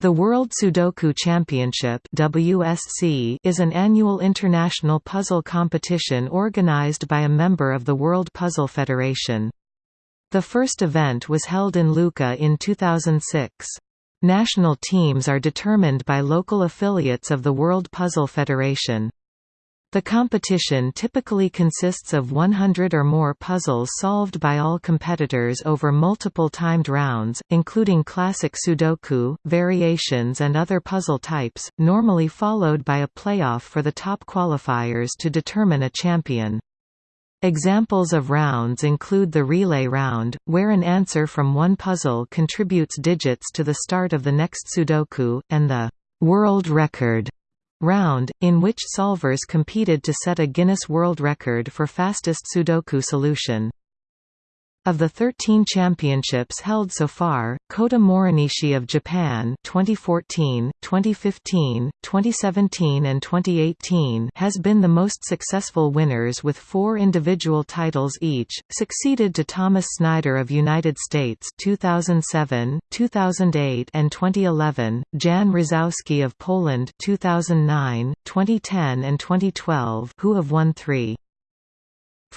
The World Sudoku Championship WSC is an annual international puzzle competition organized by a member of the World Puzzle Federation. The first event was held in Lucca in 2006. National teams are determined by local affiliates of the World Puzzle Federation. The competition typically consists of 100 or more puzzles solved by all competitors over multiple timed rounds, including classic Sudoku, variations and other puzzle types, normally followed by a playoff for the top qualifiers to determine a champion. Examples of rounds include the relay round, where an answer from one puzzle contributes digits to the start of the next Sudoku, and the world record round, in which solvers competed to set a Guinness World Record for fastest Sudoku solution. Of the 13 championships held so far, Kota Morinishi of Japan 2014, 2015, 2017 and 2018 has been the most successful winners with four individual titles each, succeeded to Thomas Snyder of United States 2007, 2008 and 2011, Jan Mrozowski of Poland 2009, 2010 and 2012 who have won three.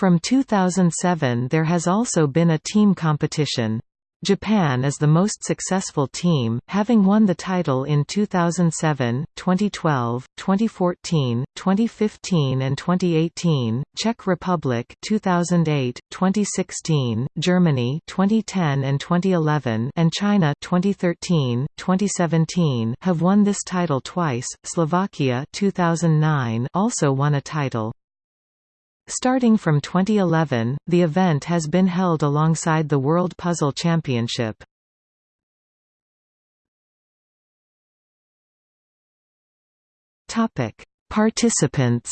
From 2007 there has also been a team competition. Japan is the most successful team, having won the title in 2007, 2012, 2014, 2015 and 2018, Czech Republic 2008, 2016, Germany 2010 and 2011 and China 2013, 2017 have won this title twice. Slovakia 2009 also won a title. Starting from 2011, the event has been held alongside the World Puzzle Championship. Topic: Participants.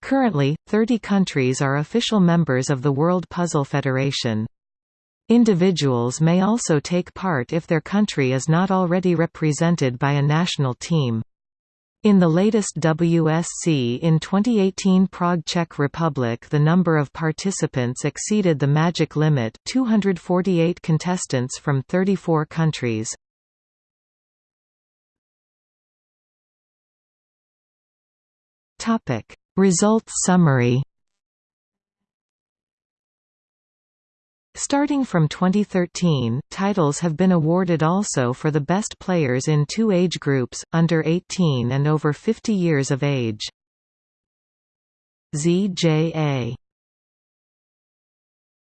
Currently, 30 countries are official members of the World Puzzle Federation. Individuals may also take part if their country is not already represented by a national team. In the latest WSC in 2018 Prague Czech Republic the number of participants exceeded the magic limit 248 contestants from 34 countries. Results summary Starting from 2013, titles have been awarded also for the best players in two age groups, under 18 and over 50 years of age. ZJA